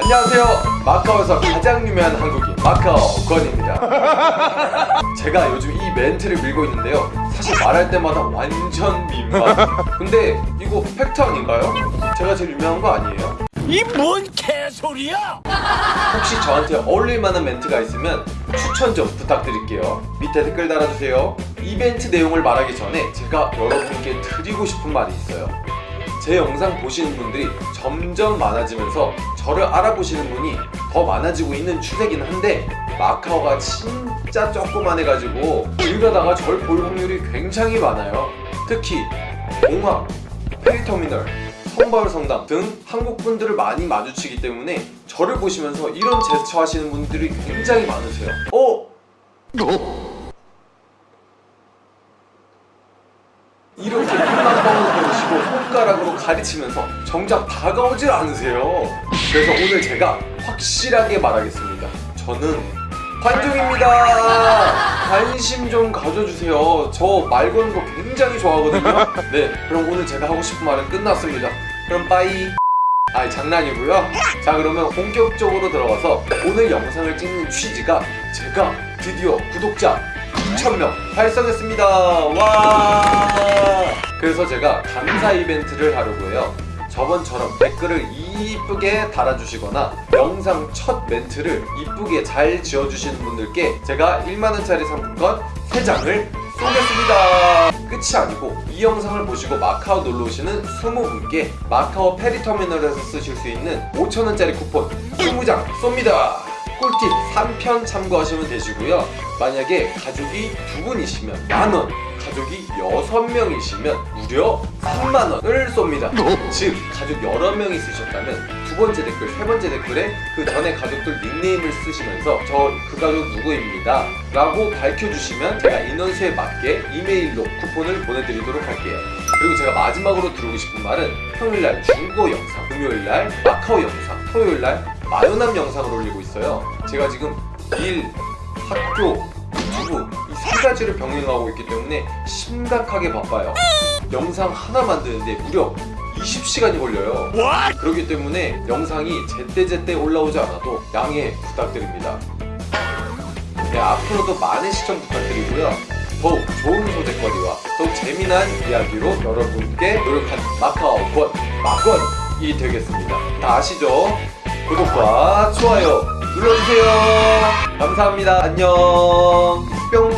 안녕하세요. 마카오에서 가장 유명한 한국인 마카오 권입니다. 제가 요즘 이 멘트를 밀고 있는데요. 사실 말할 때마다 완전 민망. 근데 이거 팩트 아닌가요? 제가 제일 유명한 거 아니에요? 이 뭔 개소리야! 혹시 저한테 어울릴 만한 멘트가 있으면 추천 좀 부탁드릴게요. 밑에 댓글 달아주세요. 이벤트 내용을 말하기 전에 제가 여러분께 드리고 싶은 말이 있어요 제 영상 보시는 분들이 점점 많아지면서 저를 알아보시는 분이 더 많아지고 있는 추세긴 한데 마카오가 진짜 조그만 해가지고 길 가다가 절 볼 확률이 굉장히 많아요 특히 공항, 페리터미널, 성벌 성당 등 한국 분들을 많이 마주치기 때문에 저를 보시면서 이런 제스처 하시는 분들이 굉장히 많으세요 어? 이렇게 뻥을 보시고 손가락으로 가르치면서 정작 다가오질 않으세요. 그래서 오늘 제가 확실하게 말하겠습니다. 저는 관종입니다. 관심 좀 가져주세요. 저 말 거는 거 굉장히 좋아하거든요. 네 그럼 오늘 제가 하고 싶은 말은 끝났습니다. 그럼 빠이. 아 장난이고요. 자 그러면 본격적으로 들어가서 오늘 영상을 찍는 취지가 제가 드디어 구독자 2,000명 달성했습니다. 와! 그래서 제가 감사 이벤트를 하려고 해요. 저번처럼 댓글을 이쁘게 달아주시거나 영상 첫 멘트를 이쁘게 잘 지어주시는 분들께 제가 1만원짜리 상품권 3장을 쏘겠습니다. 끝이 아니고 이 영상을 보시고 마카오 놀러 오시는 20분께 마카오 페리터미널에서 쓰실 수 있는 5천원짜리 쿠폰 20장 쏩니다 꿀팁 3편 참고하시면 되시고요. 만약에 가족이 두 분이시면 만원 가족이 6명이시면 무려 3만원을 쏩니다. 즉 가족 여러 명 있으셨다면 두 번째 댓글, 세 번째 댓글에 그 전에 가족들 닉네임을 쓰시면서 저 그 가족 누구입니다? 라고 밝혀주시면 제가 인원수에 맞게 이메일로 쿠폰을 보내드리도록 할게요. 그리고 제가 마지막으로 드리고 싶은 말은 평일날 중고 영상, 금요일날 마카오 영상, 토요일날 마요남 영상을 올리고 있어요. 제가 지금 일, 학교, 유튜브 이 세 가지를 병행하고 있기 때문에 심각하게 바빠요. 영상 하나 만드는데 무려 20시간이 걸려요. 그렇기 때문에 영상이 제때제때 올라오지 않아도 양해 부탁드립니다. 네, 앞으로도 많은 시청 부탁드리고요. 더욱 좋은 소재거리와 더욱 재미난 이야기로 여러분께 노력한 마카오 권, 마권이 되겠습니다. 다 아시죠? 구독과 좋아요 눌러주세요. 감사합니다. 안녕. 뿅